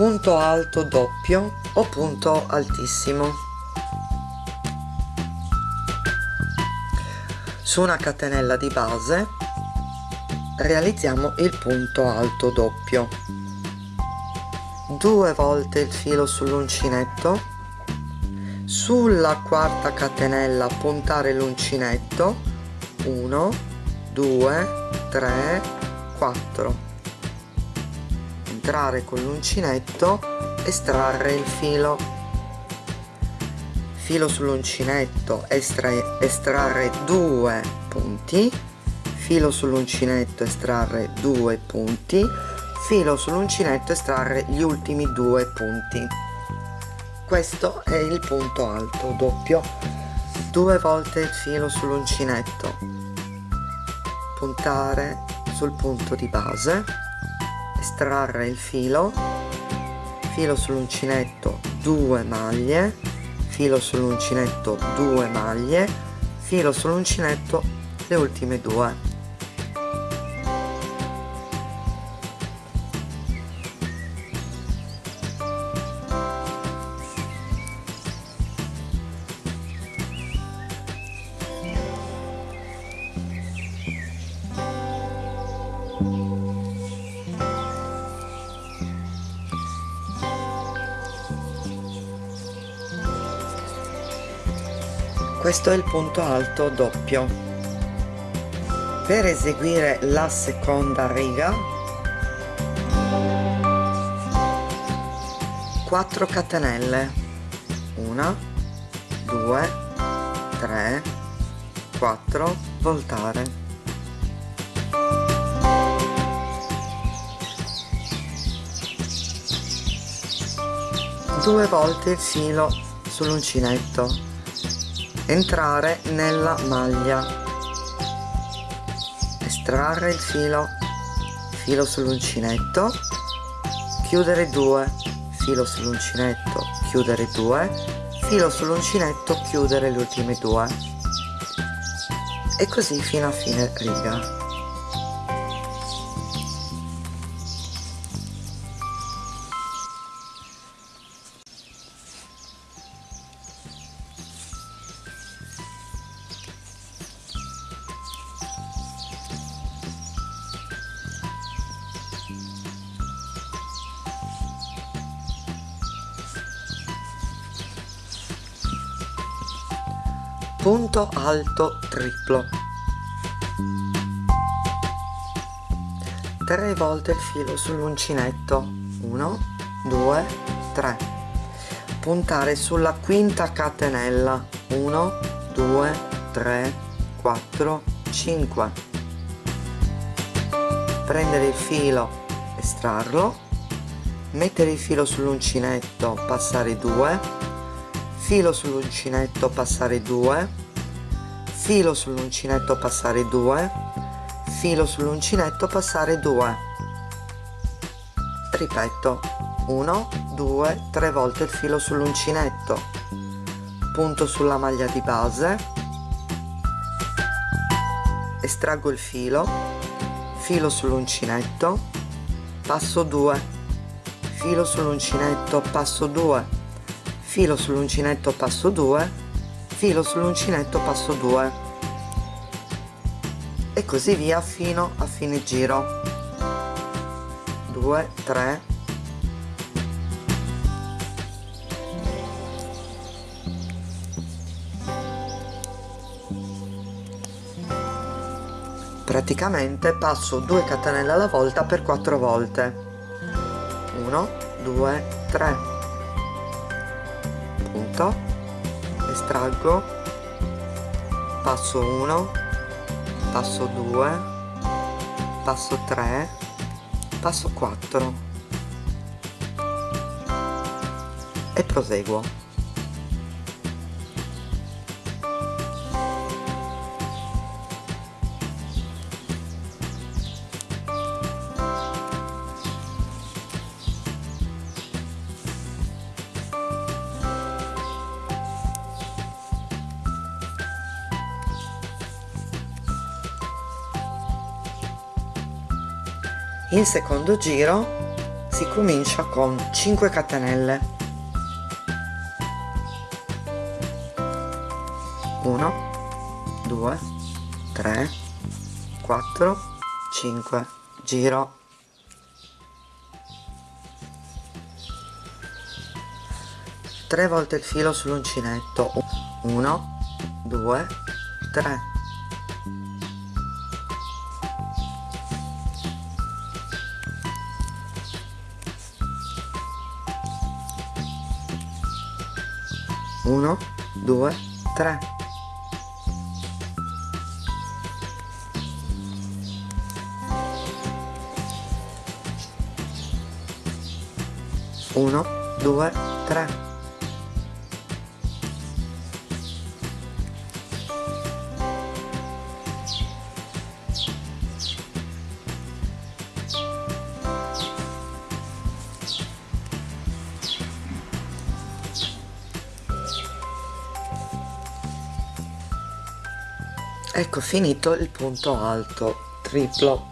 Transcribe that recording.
punto alto doppio o punto altissimo. Su una catenella di base realizziamo il punto alto doppio. Due volte il filo sull'uncinetto. Sulla quarta catenella puntare l'uncinetto. 1 2 3 4 entrare con l'uncinetto estrarre il filo. Filo sull'uncinetto estrarre due punti. Filo sull'uncinetto estrarre due punti. Filo sull'uncinetto estrarre gli ultimi due punti. Questo è il punto alto doppio. Due volte il filo sull'uncinetto. Puntare sul punto di base estrarre il filo. Filo sull'uncinetto 2 maglie. Filo sull'uncinetto 2 maglie. Filo sull'uncinetto le ultime due questo è il punto alto doppio. Per eseguire la seconda riga 4 catenelle. 1 2 3 4 voltare. Due volte il filo sull'uncinetto entrare nella maglia. Estrarre il filo filo sull'uncinetto chiudere 2 filo sull'uncinetto chiudere 2 filo sull'uncinetto chiudere le ultime due. E così fino a fine riga punto alto triplo. 3 volte il filo sull'uncinetto 1 2 3 puntare sulla quinta catenella. 1 2 3 4 5 prendere il filo estrarlo. Mettere il filo sull'uncinetto passare 2 filo sull'uncinetto passare 2 filo sull'uncinetto passare 2 filo sull'uncinetto passare 2 ripeto 1 2 3 volte il filo sull'uncinetto. Punto sulla maglia di base. Estraggo il filo. Filo sull'uncinetto. Passo 2 filo sull'uncinetto passo 2 filo sull'uncinetto passo 2 filo sull'uncinetto passo 2 e così via fino a fine giro. 2 3 praticamente passo 2 catenelle alla volta per 4 volte. 1 2 3 punto. Estraggo. Passo 1 passo 2 passo 3 passo 4 e proseguo in secondo giro si comincia con 5 catenelle. 1 2 3 4 5 giro. 3 volte il filo sull'uncinetto. 1 2 3 1 2 3 1 2 3 ecco finito il punto alto triplo